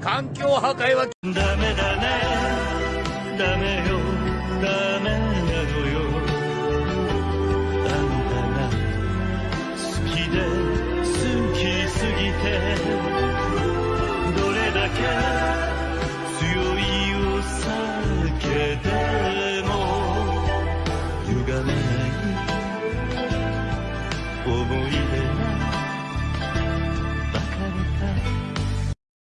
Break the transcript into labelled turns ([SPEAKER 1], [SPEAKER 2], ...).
[SPEAKER 1] 環境破壊は
[SPEAKER 2] ダメだね。ダメよ。ダメなのよ。あんたが好きで好きすぎてどれだけ強いお酒でも歪めない思い出。